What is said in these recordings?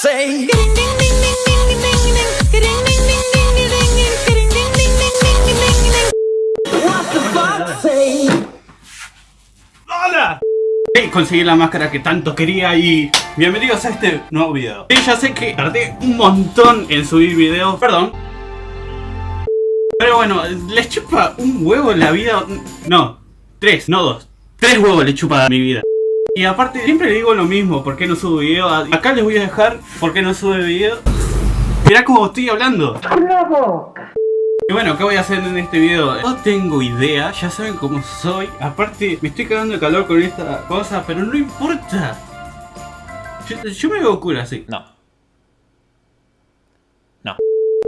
say? Hey, conseguí la máscara que tanto quería y bienvenidos a este nuevo video. Sí, ya sé que tardé un montón en subir videos, perdón. Pero bueno, les chupa un huevo en la vida. No, tres, no dos. Tres huevos le chupa mi vida. Y aparte, siempre digo lo mismo, ¿por qué no subo video? Acá les voy a dejar por qué no sube video. Mirá cómo estoy hablando. Y bueno, ¿qué voy a hacer en este video? No tengo idea, ya saben cómo soy. Aparte, me estoy cagando de calor con esta cosa, pero no importa. Yo, yo me veo cool así. No. No.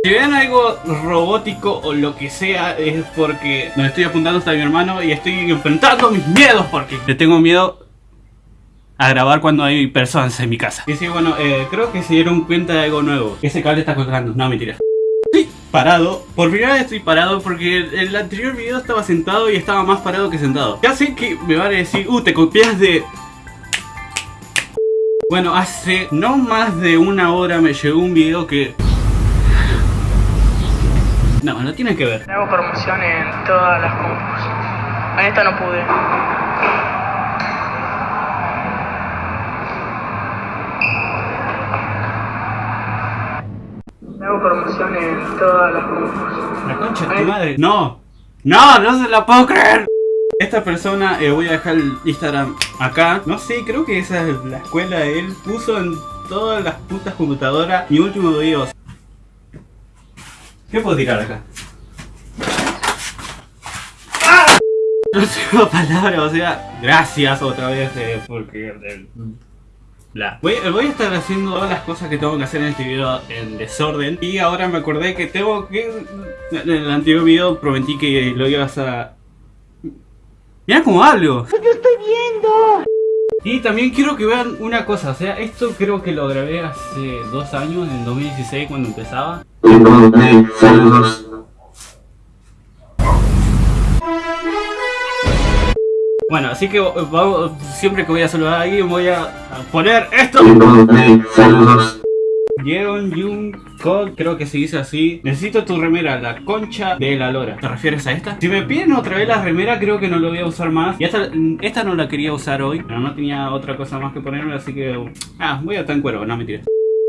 Si ven algo robótico o lo que sea, es porque donde estoy apuntando está mi hermano y estoy enfrentando mis miedos porque le tengo miedo a grabar cuando hay personas en mi casa. Y sí, bueno, eh, creo que se dieron cuenta de algo nuevo. Ese cable está colgando, no mentira. Estoy parado, por primera vez estoy parado porque el, el anterior video estaba sentado y estaba más parado que sentado. Ya sé que me van a decir, uh, te copias de... Bueno, hace no más de una hora me llegó un video que... No, no tiene que ver. Hago promoción en todas las compus. En esta no pude. Todas las compus. La concha de tu madre. No, no, no se la puedo creer. Esta persona, eh, voy a dejar el Instagram acá. No sé, creo que esa es la escuela. Él puso en todas las putas computadoras mi último video. ¿Qué puedo tirar acá? ¡Ah! No tengo palabras, o sea, gracias otra vez eh, porque... eh, bla. Voy, voy a estar haciendo todas las cosas que tengo que hacer en este video en desorden Y ahora me acordé que tengo que... En el anterior video prometí que lo ibas a... Mira cómo hablo Yo estoy viendo. Y también quiero que vean una cosa, o sea, esto creo que lo grabé hace dos años, en 2016 cuando empezaba Saludos. Bueno, así que eh, vamos, siempre que voy a saludar a alguien voy a, poner esto. Saludos. Yeon Jung Code, creo que se dice así. Necesito tu remera, la concha de la lora. ¿Te refieres a esta? Si me piden otra vez la remera creo que no lo voy a usar más. Y esta, esta no la quería usar hoy Pero no tenía otra cosa más que ponerme Así que... Ah, voy a estar en cuero, no mentira.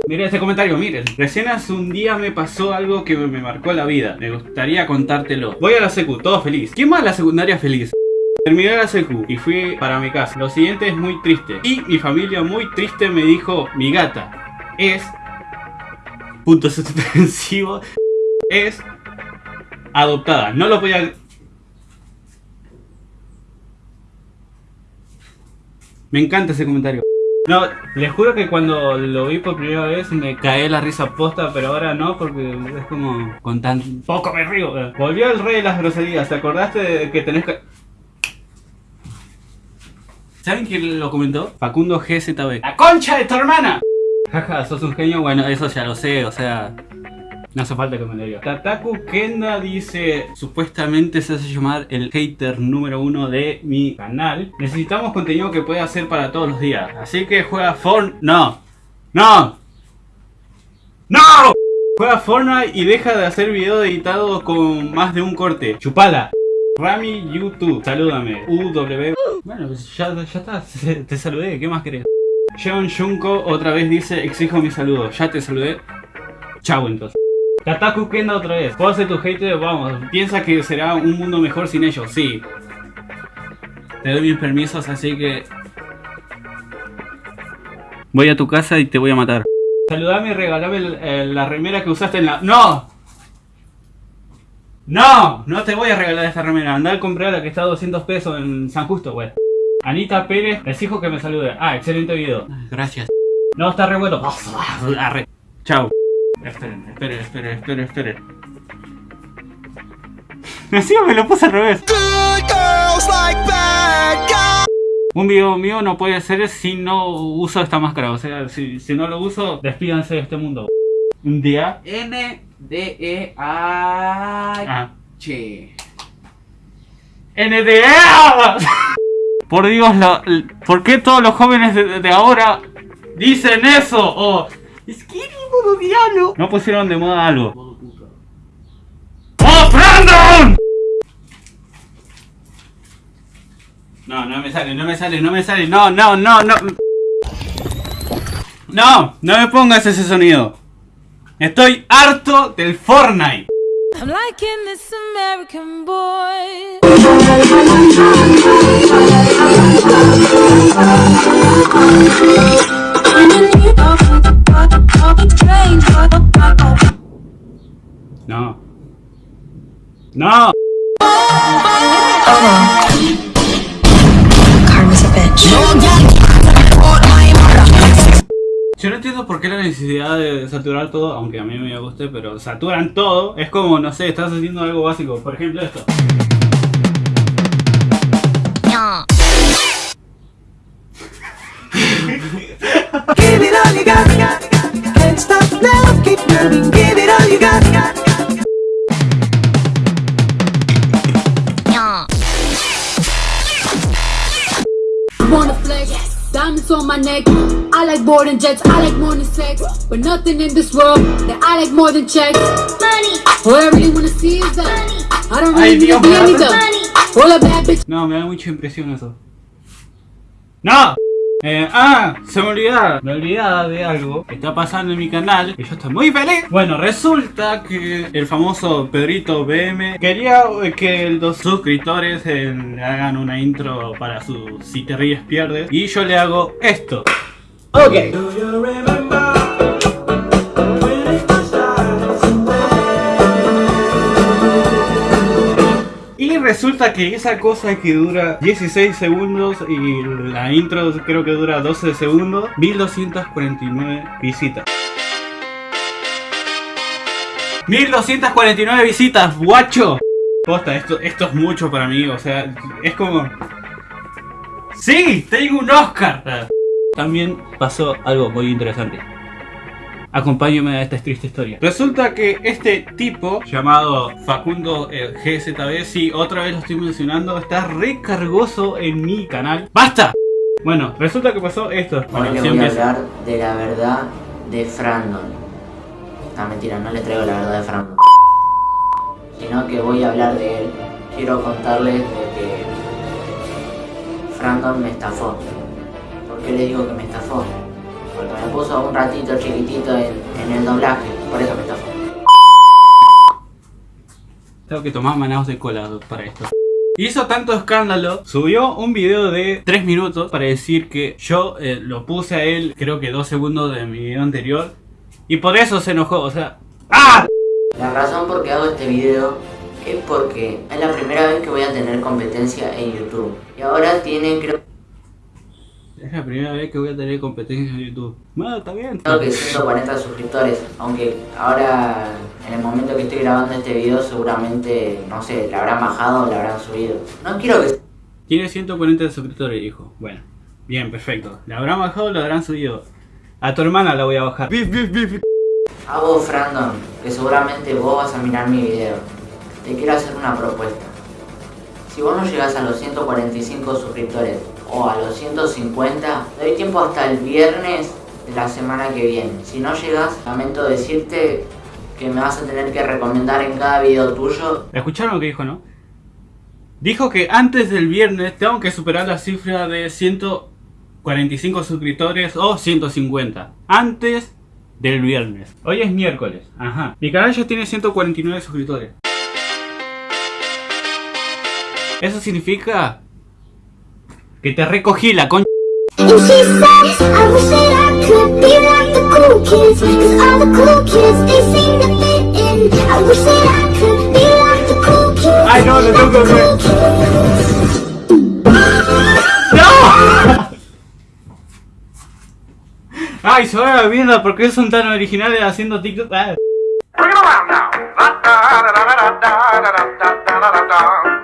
Miren este comentario, miren. Recién hace un día me pasó algo que me, marcó la vida. Me gustaría contártelo. Voy a la secu, todo feliz. ¿Quién va a la secundaria feliz? Terminé la secu y fui para mi casa Lo siguiente es muy triste Y mi familia muy triste me dijo Mi gata es puntos suspensivos es adoptada. No lo podía... Me encanta ese comentario. No, les juro que cuando lo vi por primera vez me caí la risa posta, pero ahora no, porque es como con tan poco me río. Volvió el rey de las groserías, ¿te acordaste de que tenés que... ¿Saben quién lo comentó? Facundo GZB. ¡La concha de tu hermana! Jaja, sos un genio, bueno, eso ya lo sé, o sea... No hace falta que me lo diga. Tataku Kenda dice, supuestamente se hace llamar el hater número uno de mi canal. Necesitamos contenido que pueda hacer para todos los días. Así que juega Fortnite... No. No. No. Juega Fortnite y deja de hacer videos editados con más de un corte. Chupala. Rami YouTube, salúdame. UW. Bueno, pues ya, ya está, te saludé, ¿qué más querés? Jeon Junko otra vez dice, exijo mi saludo. Ya te saludé. Chau entonces. Tataku Kenda otra vez. ¿Puedo ser tu hater? Vamos. Piensa que será un mundo mejor sin ellos. Sí. Te doy mis permisos, así que... Voy a tu casa y te voy a matar. Saludame y regalame el- el- la remera que usaste en la... ¡No! ¡No! No te voy a regalar esta remera. Andá a comprar la que está a 200 pesos en San Justo, güey. Anita Pérez, exijo que me salude. Ah, excelente video. Gracias. No, está re bueno. Arre. Chao. Esperen, esperen, esperen, esperen, esperen. Encima me lo puse al revés. Un video mío no puede ser si no uso esta máscara. O sea, si, si no lo uso, despídanse de este mundo. Un día. N D E A Ah. H. NDA. Por Dios, la- l- ¿por qué todos los jóvenes de, de ahora dicen eso? O Skinny modo diablo. No pusieron de moda algo. ¡Oh, Brandon! No, no me sale, no me sale, no me sale. No, no, no, no. No, no me pongas ese sonido. Estoy harto del Fortnite. I'm liking this American boy. No. No. Karma's a bitch. Yo no entiendo por qué la necesidad de saturar todo, aunque a mí me guste, pero saturan todo. Es como, no sé, estás haciendo algo básico. Por ejemplo, esto. Wanna flex. Diamonds on my neck. I like boarding jets. I like more than sex. But nothing in this world that I like more than checks. Money. All I really wanna see is that. I don't really need to be mío. anything. All a bad bitch. No, me da mucha impresión eso. ¡No! Eh, ah, se me olvidaba, me olvidaba de algo que está pasando en mi canal y yo estoy muy feliz. Bueno, resulta que el famoso Pedrito BM quería eh, que los suscriptores eh, le hagan una intro para su Si te ríes pierdes y yo le hago esto. Ok. Y resulta que esa cosa que dura 16 segundos y la intro creo que dura 12 segundos, 1249 visitas. 1249 visitas, guacho. Posta, esto, esto es mucho para mí, o sea, es como... ¡Sí! ¡Tengo un Oscar! También pasó algo muy interesante. Acompáñame a esta triste historia. Resulta que este tipo, llamado Facundo eh, GZB, sí, otra vez lo estoy mencionando, está recargoso en mi canal. ¡Basta! Bueno, resulta que pasó esto. Bueno, le voy a hablar de la verdad de Frandon. No, mentira, no le traigo la verdad de Frandon. Sino que voy a hablar de él. Quiero contarles de que Frandon me estafó. ¿Por qué le digo que me estafó? Porque me puso un ratito chiquitito en, en el doblaje. Por eso me estafó. Tengo que tomar manados de cola para esto. Hizo tanto escándalo, subió un video de 3 minutos para decir que yo eh, lo puse a él, creo que 2 segundos de mi video anterior. Y por eso se enojó, o sea... ¡Ah! La razón por qué hago este video es porque es la primera vez que voy a tener competencia en YouTube. Y ahora tiene creo Es la primera vez que voy a tener competencia en YouTube. Bueno, está bien. Creo que 140 suscriptores, aunque ahora en el momento que estoy grabando este video seguramente, no sé, la habrán bajado o la habrán subido. No quiero que Tiene 140 suscriptores, hijo. Bueno, bien, perfecto. ¿La habrán bajado o la habrán subido? A tu hermana la voy a bajar. Bif, bif, bif. a vos, Frandon, que seguramente vos vas a mirar mi video, te quiero hacer una propuesta. Si vos no llegás a los 145 suscriptores o a los 150, te doy tiempo hasta el viernes de la semana que viene. Si no llegas, lamento decirte que me vas a tener que recomendar en cada video tuyo ¿Escucharon lo que dijo, no? Dijo que antes del viernes tengo que superar la cifra de 145 suscriptores o 150. Antes del viernes. Hoy es miércoles. Ajá. Mi canal ya tiene 149 suscriptores. Eso significa que te recogí la con... And she said, I wish that I could be like the cool kids. Cause all the cool kids, they seem to fit in. I wish that I could be like the cool kids. Ay, no, le tengo que hacer. Ay, se va a la mierda, ¿por qué son tan originales haciendo TikTok? Ah.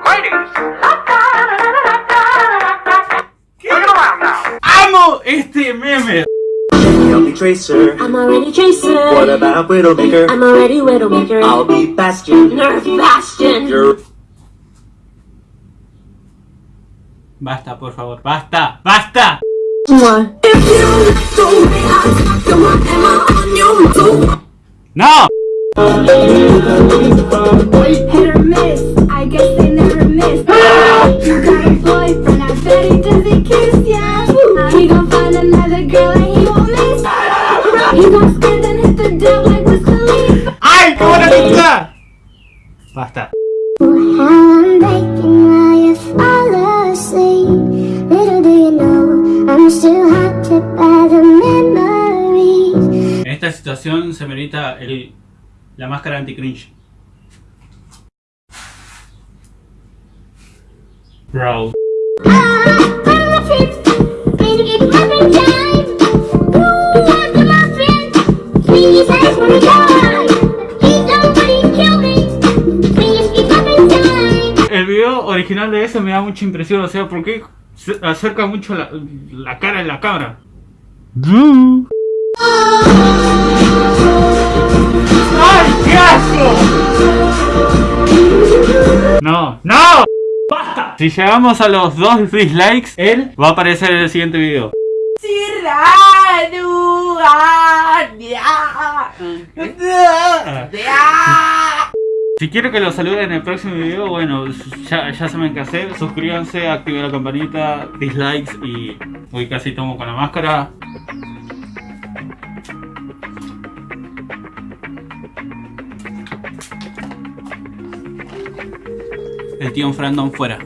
Ladies. ¡Amo este meme! Me Tracer. I'm already Jason. What about Widowmaker? I'm already Widowmaker. I'll be Bastion. Nerf Bastion. You're Basta, por favor, basta, basta. ¡No! En esta situación se merita el, la máscara anti-cringe. Bro. Original de eso me da mucha impresión, o sea, porque se acerca mucho la, la cara en la cámara. ¡Ay, qué asco! No, no. ¡Basta! Si llegamos a los dos dislikes, él va a aparecer en el siguiente video. Si quiero que lo saluden en el próximo video, bueno, ya, ya saben qué hacer. Suscríbanse, activen la campanita, dislikes y hoy casi tomo con la máscara. El tío Frandon fuera.